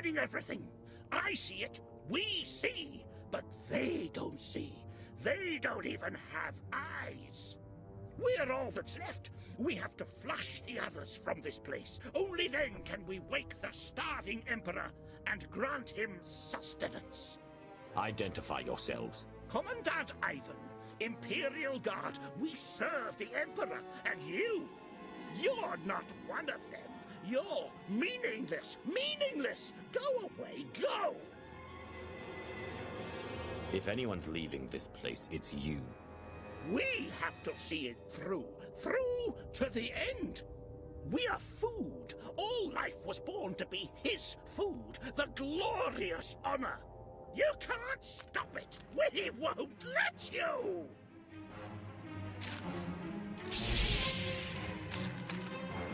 ruining everything. I see it, we see, but they don't see. They don't even have eyes. We're all that's left. We have to flush the others from this place. Only then can we wake the starving Emperor and grant him sustenance. Identify yourselves. Commandant Ivan, Imperial Guard, we serve the Emperor, and you, you're not one of them. You're meaningless, meaningless. Go away, go! If anyone's leaving this place, it's you. We have to see it through, through to the end. We are food. All life was born to be his food, the glorious honor. You can't stop it. We won't let you.